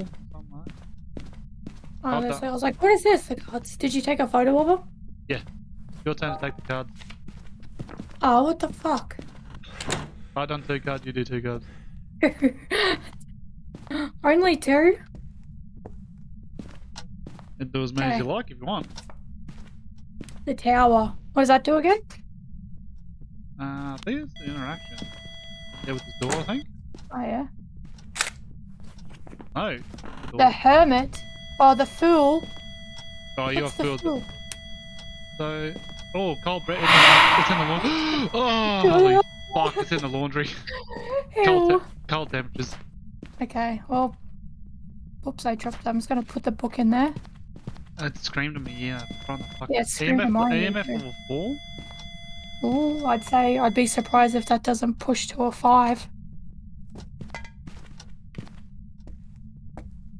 Something. Honestly, I was like, what is this? The cards. Did you take a photo of them? Yeah. Your turn to take the card. Oh, what the fuck? I done two cards, you do two cards. Only two? And do as many as you like if you want. The tower. What does that do again? Uh, I think it's the interaction. Yeah, with the door, I think. Oh, yeah. No. The hermit. or the fool. Oh, you're What's the fool? So, oh, cold bread. It's in the laundry. Oh, holy fuck! It's in the laundry. Cold, te- cold temperatures. Okay, well. Oops, I dropped that. I'm just gonna put the book in there. It screamed at me. Yeah, from the fuck. Yeah, it screamed at mine, EMF too. level four. Ooh, I'd say I'd be surprised if that doesn't push to a five.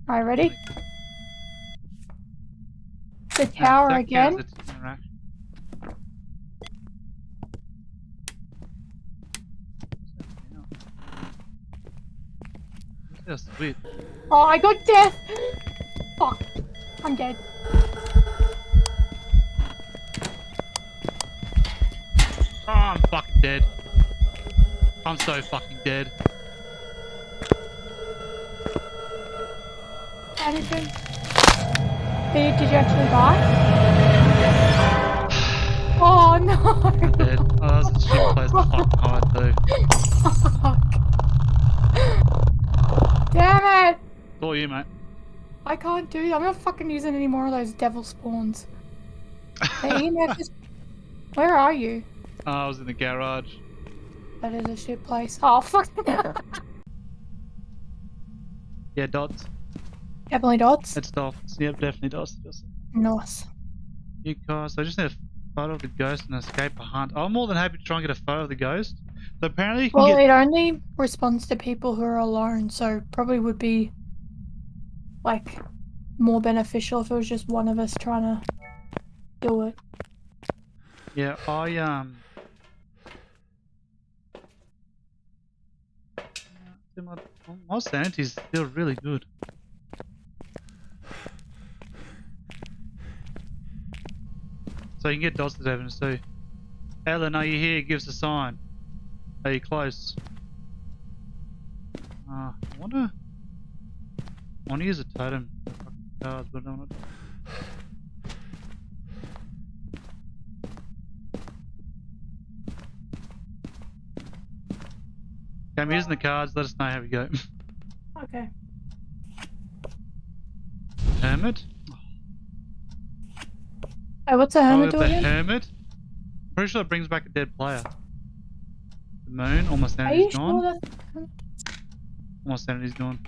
Alright, ready? The tower that again. counts as interaction. What's that sweet? Oh, I got death! Fuck. I'm dead. Oh, I'm fucking dead. I'm so fucking dead. Anything? Did, did you actually die? Oh no! Dead. Oh, that was a shit place to too. Fuck. Damn it! It's all you, mate. I can't do it. I'm not fucking using any more of those devil spawns. Is... Where are you? Oh, I was in the garage. That is a shit place. Oh, fuck. Yeah, dots. Definitely dots. It's dots. Yep, definitely dots. Just Nice. you guys. I just need a photo of the ghost and escape a hunt. I'm more than happy to try and get a photo of the ghost. So apparently you can Well, get. it only responds to people who are alone, so probably would be like more beneficial if it was just one of us trying to do it. Yeah, I um. My, my sanity's still really good. So you can get dots evidence too. Ellen, are you here? Give us a sign. Are you close? Uh, I wonder. I want to use a totem cards, but I'm not. want to. Okay, I'm using the cards. Let us know how we go. Okay. Hermit. Hey, what's a Oh, hermit the do again? hermit. Pretty sure it brings back a dead player. The moon. almost you sanity's gone. sure that? All my sanity's gone.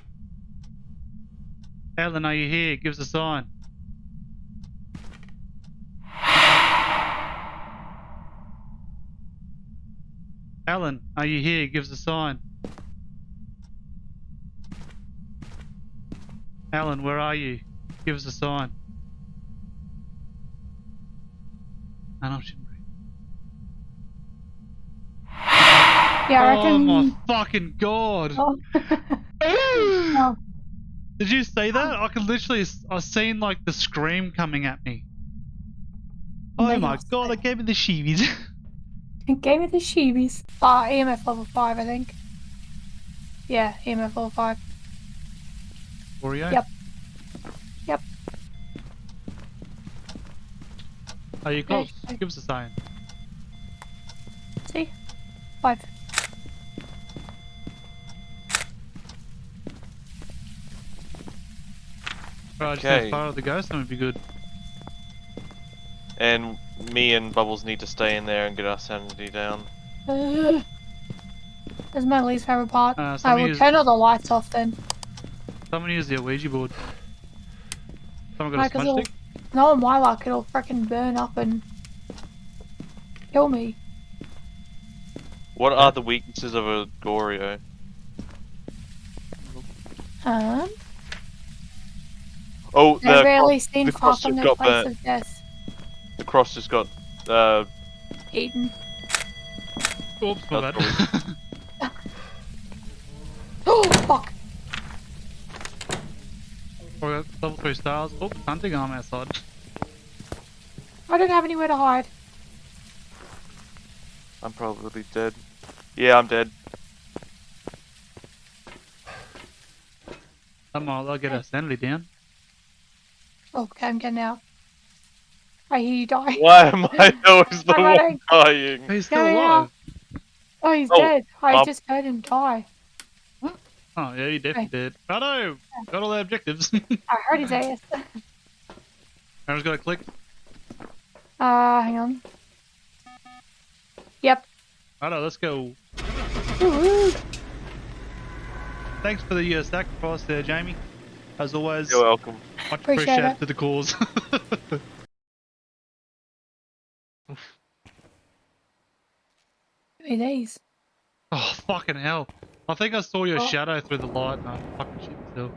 Ellen, are you here? Give us a sign. Alan, are you here? Give us a sign. Alan, where are you? Give us a sign. I know she. Yeah, I Oh my fucking god! Oh. Oh. Did you see that? I could literally, I seen like the scream coming at me. Oh They my god! It gave me the sheebies. It gave me the sheebies. Ah, EMF level 5, I think. Yeah, EMF level 5. Oreo. Yep. Are you close? Okay. Give us a sign. See? 5. Right, just Okay. okay. fire of the ghost, that would be good. And me and Bubbles need to stay in there and get our sanity down. Ugh. This is my least favorite part. Uh, I will use- turn all the lights off then. Someone use the Ouija board. Someone Why, got a 'cause smudge stick? No, my luck, it'll freaking burn up and kill me. What are the weaknesses of a Goryo? Um, Oh, the, I've cro- rarely seen the cross from just got place burnt. the cross just got uh, Eaten. Oops, my bad. Oh, fuck. Oh, we got level 3 stars. Oh, hunting arm outside. I don't have anywhere to hide. I'm probably dead. Yeah, I'm dead. Come on, I'll get our sanity down. Oh, okay, I'm getting out. I hear you die. Why am I always the I'm one running. dying? He's still Yeah, yeah. alive. Oh, he's Oh, dead. I um, just heard him die. Oh, yeah, he definitely did. Righto! Got all the objectives. I heard his ass. Aaron's got to click. Uh, hang on. Yep. Righto, let's go. Thanks for the uh, sacrifice there, Jamie. As always, You're welcome. much Appreciate appreciated it. to the cause. Give me these. oh, fucking hell. I think I saw your Oh. shadow through the light and I fucking shit myself.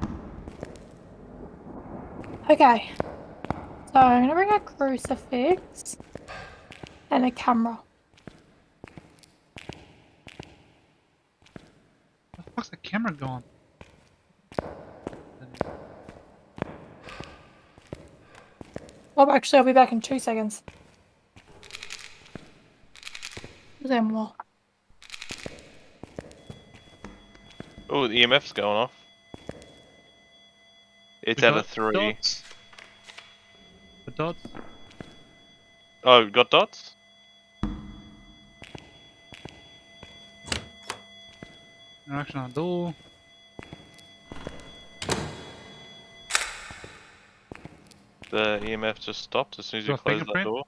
Okay. So I'm gonna bring a crucifix and a camera. Where the fuck's the camera gone? Oh, actually, I'll be back in two seconds. Then more. Oh, the EMF's going off. It's We at a three. Dots. Oh, got dots? Interaction on door. The EMF just stopped as soon as you Got close that fingerprint? door.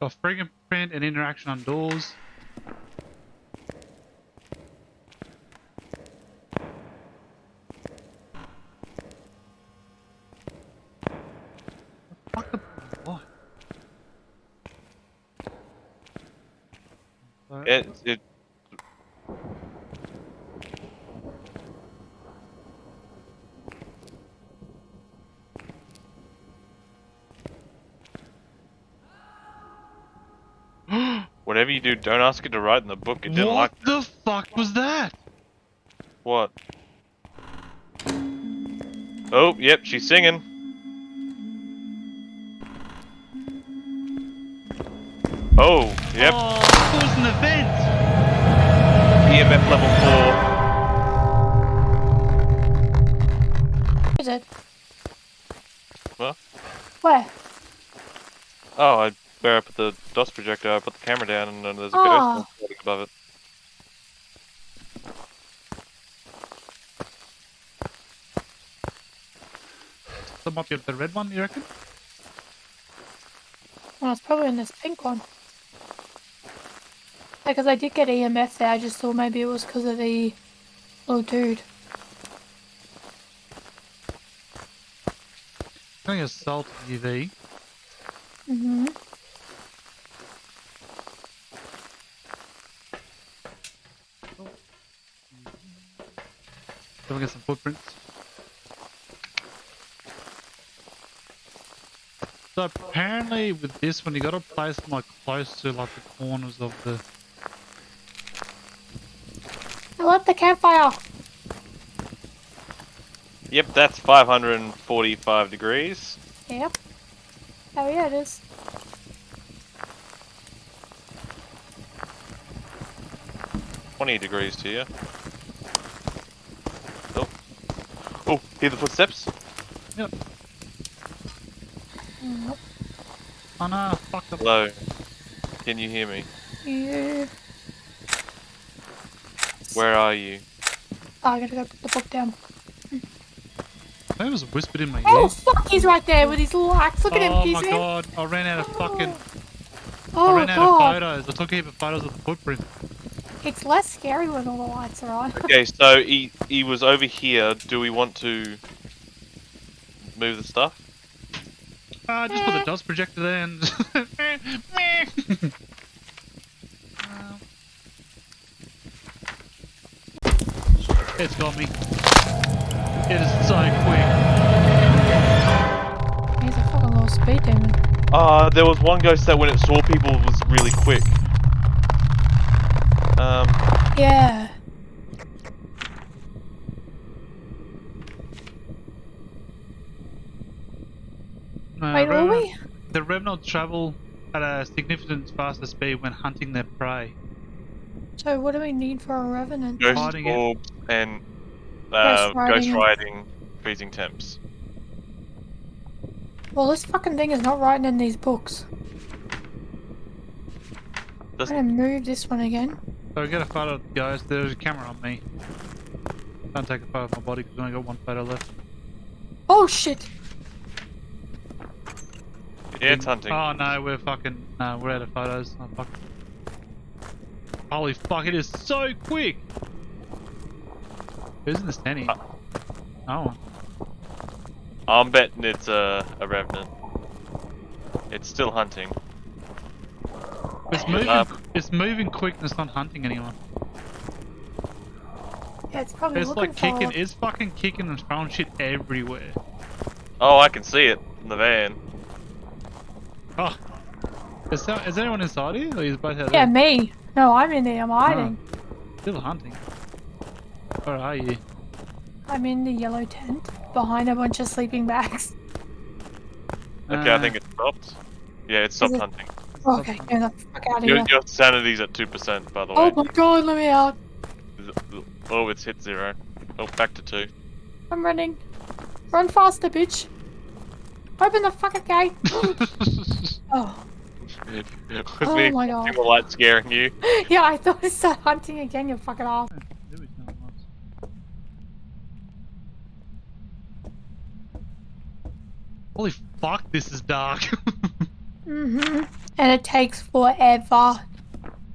Got fingerprint and interaction on doors. Whatever you do, don't ask it to write in the book. It didn't what like What the fuck was that? what? Oh, yep, she's singing. Oh, yep, Oh, it was an event. EMF level Is it? What? Where? Oh, I where I put the dust projector, I put the camera down and then there's a Ah. ghost above it. That might be the red one, you reckon? Well, it's probably in this pink one. Because I did get EMF there, I just thought maybe it was because of the little dude. I think it's salt UV. Mm-hmm. Then we get some footprints. So apparently with this one you gotta place them like close to like the corners of the I love the campfire! Yep, that's 545 degrees. Yep. Oh yeah, it is. Twenty degrees to you. Oh. Oh, hear the footsteps? Yep. Oh no, fuck the Hello. Can you hear me? Yeah. Where are you? Oh, I gotta go put the book down. That was whispered in my oh, ear. Oh fuck, he's right there with his little axe. Look at him, Oh my in. god, I ran out of fucking I Oh ran out of oh, god. photos. I took a heap of photos of the footprint. It's less scary when all the lights are on. Okay, so he he was over here. Do we want to move the stuff? Uh, just put the dust projector there and It's got me. It is so quick. He's a fucking little speed demon. Uh, there was one ghost that when it saw people was really quick. Um. Yeah. Uh, Wait, are we? The revenants travel at a significant faster speed when hunting their prey. So what do we need for a revenant? Ghost orb and uh, ghost writing, ghost writing freezing temps. Well, this fucking thing is not writing in these books. Doesn't... I'm gonna move this one again. So get a photo, guys. There's a camera on me. Can't take a photo of my body because I only got one photo left. Oh shit! Yeah, it's hunting. Oh no, we're fucking no, we're out of photos. Oh, fuck. Holy fuck! It is so quick. Who's in the standing? Uh, Oh, I'm betting it's a, a revenant. It's still hunting. It's moving. up. It's moving quick and it's not hunting anyone. Yeah, it's probably It's looking like kicking. for. It's fucking kicking and throwing shit everywhere. Oh, I can see it in the van. Oh, is, there, is anyone inside here? Or is both out Yeah, there? me. No, I'm in there. I'm hiding. Still hunting. Where are you? I'm in the yellow tent behind a bunch of sleeping bags. Okay, I Uh, think it stopped. Yeah, it stopped it- hunting. Okay, get the fuck out of Your, here. your sanity's at 2%, by the oh way. Oh my god, let me out. Oh, it's hit zero. Oh, back to two. I'm running. Run faster, bitch. Open the fucking gate. Oh. oh, With Oh me, my God. the light scaring you. yeah, I thought it started hunting again, you fucking ass. There is no. Holy fuck, this is dark. Hmm And it takes forever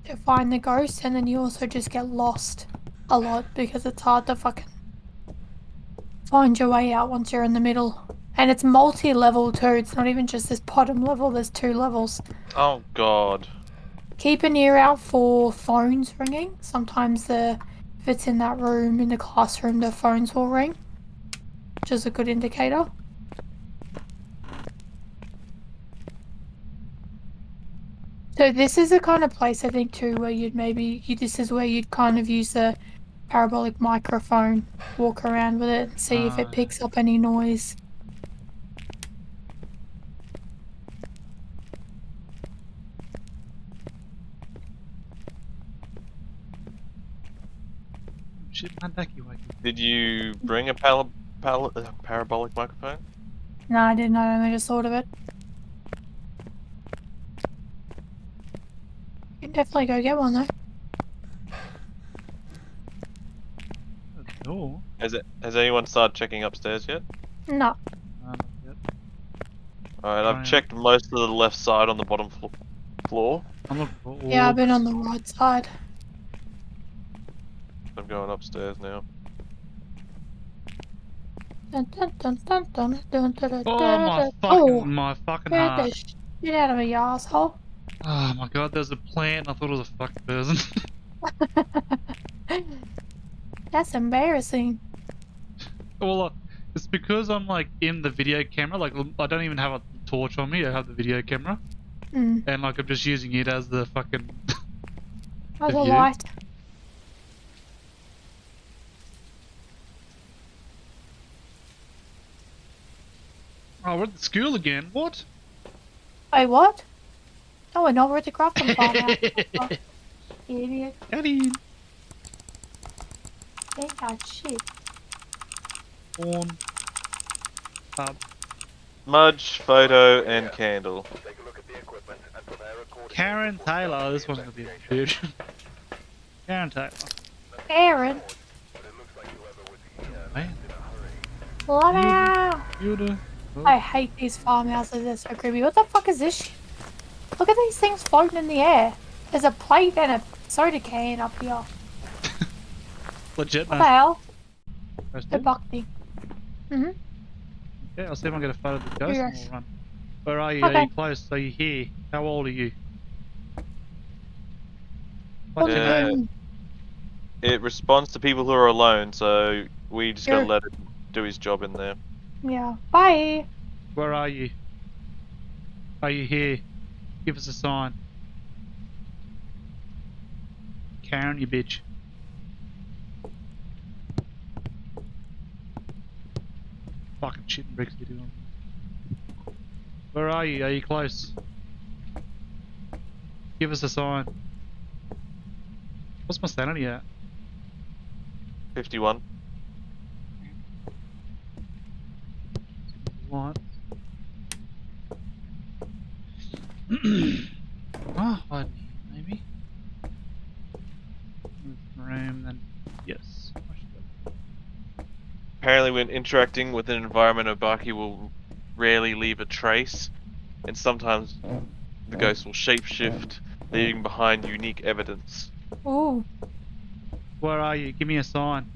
to find the ghost, and then you also just get lost a lot because it's hard to fucking find your way out once you're in the middle. And it's multi-level too. It's not even just this bottom level. There's two levels. Oh god. Keep an ear out for phones ringing. Sometimes the if it's in that room in the classroom, the phones will ring, which is a good indicator. So this is the kind of place I think too where you'd maybe you, this is where you'd kind of use the parabolic microphone, walk around with it, and see if Ah. it picks up any noise. Shit, my ducky wakey. Did you bring a pal- pal- uh, parabolic microphone? No, I didn't. I only just thought of it. You can definitely go get one though. Oh, Has it? Has anyone started checking upstairs yet? No. no, not yet. Alright, I've Right. checked most of the left side on the bottom flo- floor. I'm looking Yeah, I've been on the right side. I'm going upstairs now. Dun, dun, dun, dun, dun, dun, dun, dun, Oh my fucking, Oh, my fucking get heart. the shit out of me, you asshole. Oh my god, there's a plant. I thought it was a fucking person. That's embarrassing. well, uh, it's because I'm like in the video camera. Like I don't even have a torch on me. I have the video camera, Mm, and like I'm just using it as the fucking. as a light. Oh, we're at the school again. What? Wait, what? Oh, we're not. We're at the crafting farm now. Idiot. Eddie. Ain't got shit. Porn. Pub. Smudge, photo, and candle. Karen Taylor. Oh, this one's gonna be a dude. Karen Taylor. Karen? Man, Let out. you. I hate these farmhouses. They're so creepy. What the fuck is this shit? Look at these things floating in the air. There's a plate and a soda can up here. Legit, What the man. hell? Roasted. The buckty. Mm-hmm. Okay, I'll see if I can get a photo of the ghost and we'll run. Where are you? Are you close? Are you here? How old are you? What's your Yeah. name? It responds to people who are alone, so we just gotta let it do his job in there. Yeah. Bye. Where are you? Are you here? Give us a sign. Karen, you bitch. Fucking shit and bricks you doing. Where are you? Are you close? Give us a sign. What's my sanity at? 51. What? oh, hide me, maybe. Move the room, then yes. I should go. Apparently, when interacting with an environment, Obake will rarely leave a trace, and sometimes the ghost will shapeshift, leaving behind unique evidence. Oh. Where are you? Give me a sign.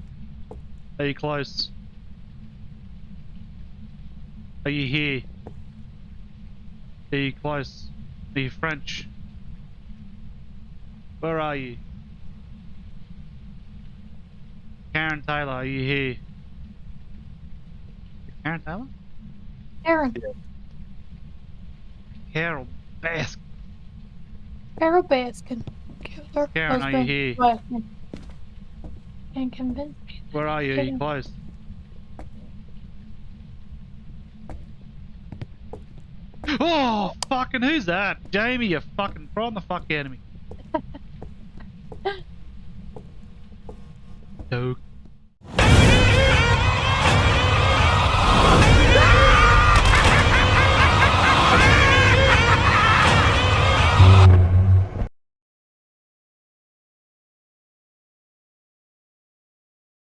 Are you close? Are you here? Are you close? Are you French? Where are you? Karen Taylor, are you here? Taylor? Aaron. Carol Bask. Carol Baskin. Killer Karen, are you here? Baskin. Can't convince me. Where are you? Are you close? Oh, fucking who's that? Jamie, you fucking prawn the fuck out of me. Doke.